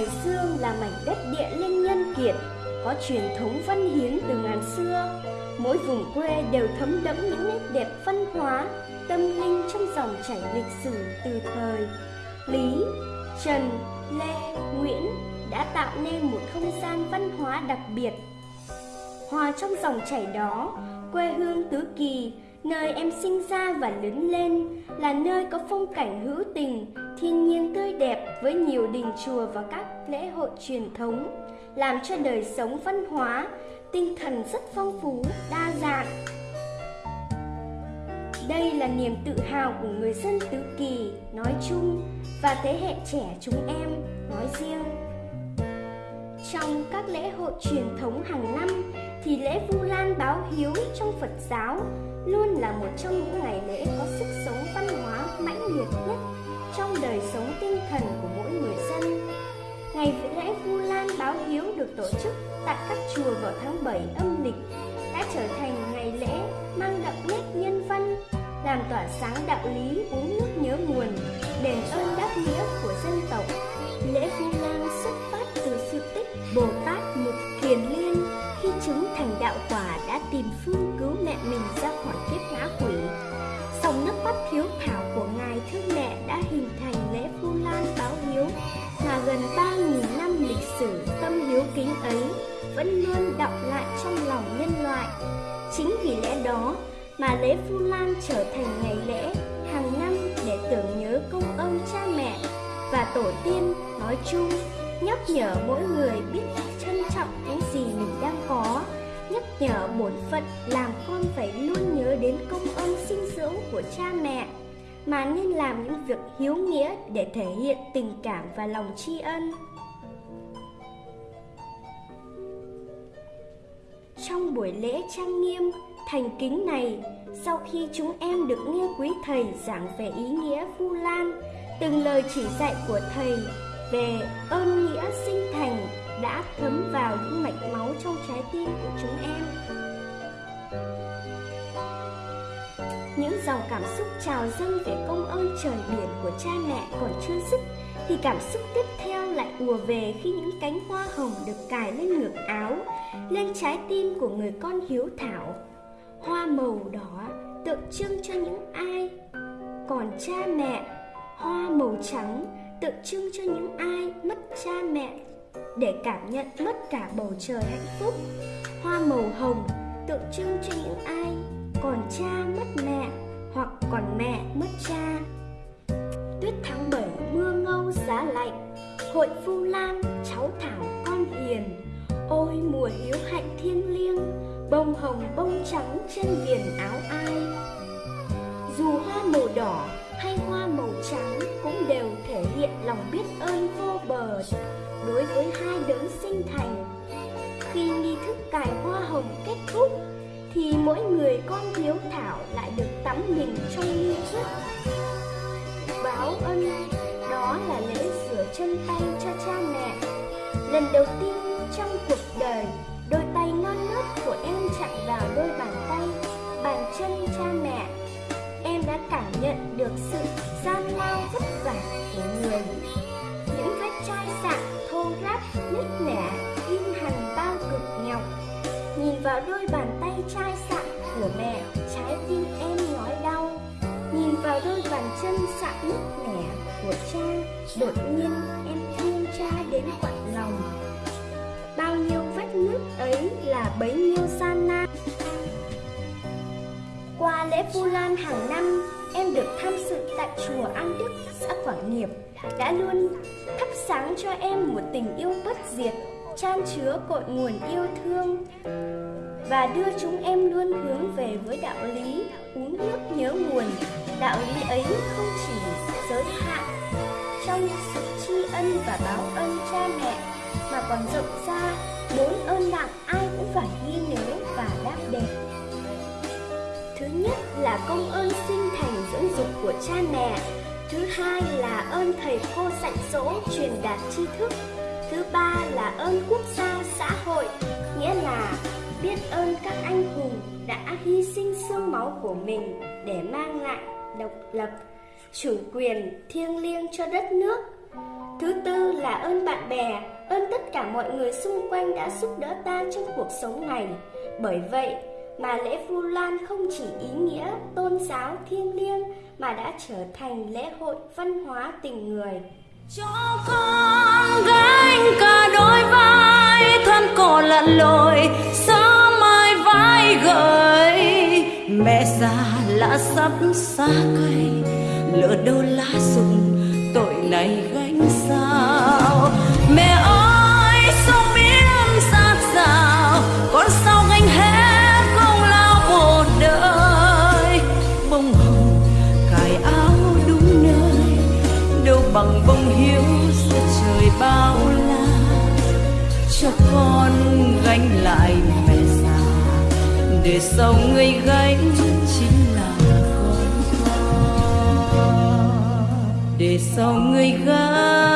Hải Dương là mảnh đất địa linh nhân kiệt, có truyền thống văn hiến từ ngàn xưa. Mỗi vùng quê đều thấm đẫm những nét đẹp văn hóa, tâm linh trong dòng chảy lịch sử từ thời Lý, Trần, Lê, Nguyễn đã tạo nên một không gian văn hóa đặc biệt. Hòa trong dòng chảy đó, quê hương Tứ Kỳ, nơi em sinh ra và lớn lên, là nơi có phong cảnh hữu tình, thiên nhiên tươi đẹp với nhiều đình chùa và các lễ hội truyền thống, làm cho đời sống văn hóa, tinh thần rất phong phú, đa dạng. Đây là niềm tự hào của người dân Tứ Kỳ nói chung và thế hệ trẻ chúng em nói riêng. Trong các lễ hội truyền thống hàng năm thì lễ Vu Lan báo hiếu trong Phật giáo luôn là một trong những ngày lễ có sức sống văn hóa mãnh liệt nhất trong đời sống tinh thần của mỗi người dân. Ngày lễ Vu Lan báo hiếu được tổ chức tại các chùa vào tháng 7 âm lịch đã trở thành ngày lễ mang đậm nét nhân văn, làm tỏa sáng đạo lý uống nước nhớ nguồn, đền ơn đáp nghĩa của dân tộc. Lễ Vu Lan xuất phát từ sự tích Bồ Tát Mục Kiền Liên khi chứng thành đạo quả đã tìm phương cứu mẹ mình đó mà lễ Vu Lan trở thành ngày lễ hàng năm để tưởng nhớ công ơn cha mẹ và tổ tiên nói chung, nhắc nhở mỗi người biết trân trọng những gì mình đang có, nhắc nhở bổn phận làm con phải luôn nhớ đến công ơn sinh dưỡng của cha mẹ mà nên làm những việc hiếu nghĩa để thể hiện tình cảm và lòng tri ân. Trong buổi lễ trang nghiêm, thành kính này, sau khi chúng em được nghe quý thầy giảng về ý nghĩa Vu Lan, từng lời chỉ dạy của thầy về ơn nghĩa sinh thành đã thấm vào những mạch máu trong trái tim của chúng em. Những dòng cảm xúc trào dâng về công ơn trời biển của cha mẹ còn chưa dứt thì cảm xúc tiếp theo lại ùa về khi những cánh hoa hồng được cài lên ngực áo, lên trái tim của người con hiếu thảo. Hoa màu đỏ tượng trưng cho những ai còn cha mẹ, hoa màu trắng tượng trưng cho những ai mất cha mẹ để cảm nhận mất cả bầu trời hạnh phúc. Hoa màu hồng tượng trưng cho những ai còn cha mất mẹ hoặc còn mẹ mất cha. Tuyết tháng 7 mưa ngâu giá lạnh, hội phu Lan cháu thảo con hiền. Ôi mùa hiếu hạnh thiêng liêng, bông hồng bông trắng trên viền áo ai. Dù hoa màu đỏ hay hoa màu trắng cũng đều thể hiện lòng biết ơn vô bờ đối với hai đấng sinh thành. Khi nghi thức cài hoa hồng kết thúc, thì mỗi người con hiếu thảo lại được tắm mình trong nghi thức báo ân đó là lễ rửa chân tay cho cha mẹ lần đầu tiên trong cuộc đời của em chạm vào đôi bàn tay, bàn chân cha mẹ. Em đã cảm nhận được sự gian lao vất vả của người. Những vết chai sạn thô ráp, nứt nẻ, in hằn bao cực nhọc nhìn vào đôi bàn tay chai sạn của mẹ, trái tim em nói đau. Nhìn vào đôi bàn chân sạn nứt nẻ của cha, đột nhiên em thương cha đến quả là bấy nhiêu gian nan qua lễ Vu Lan hàng năm, em được tham dự tại chùa An Đức, xã Quảng Nghiệp, đã luôn thắp sáng cho em một tình yêu bất diệt, chan chứa cội nguồn yêu thương và đưa chúng em luôn hướng về với đạo lý uống nước nhớ nguồn. Đạo lý ấy không chỉ giới hạn trong sự tri ân và báo ơn cha mẹ mà còn rộng ra bốn ơn nặng ai phải ghi nhớ và đáp đền. Thứ nhất là công ơn sinh thành dưỡng dục của cha mẹ. Thứ hai là ơn thầy cô dạy dỗ truyền đạt tri thức. Thứ ba là ơn quốc gia xã hội, nghĩa là biết ơn các anh hùng đã hy sinh xương máu của mình để mang lại độc lập, chủ quyền thiêng liêng cho đất nước. Thứ tư là ơn bạn bè, ơn tất cả mọi người xung quanh đã giúp đỡ ta trong cuộc sống này. Bởi vậy mà lễ Vu Lan không chỉ ý nghĩa tôn giáo thiêng liêng mà đã trở thành lễ hội văn hóa tình người. Cho con gánh cả đôi vai thân cổ lặn lội sao mai vai gợi mẹ già lá sắp xa cây lỡ đâu lá rụng này gánh sao? Mẹ ơi sao biết ra sao con sao gánh hết công lao một đời? Bông hồng, cài áo đúng nơi, đâu bằng bông hiếu giữa trời bao la. Cho con gánh lại mẹ già, để sau người gánh chính về sau người gánh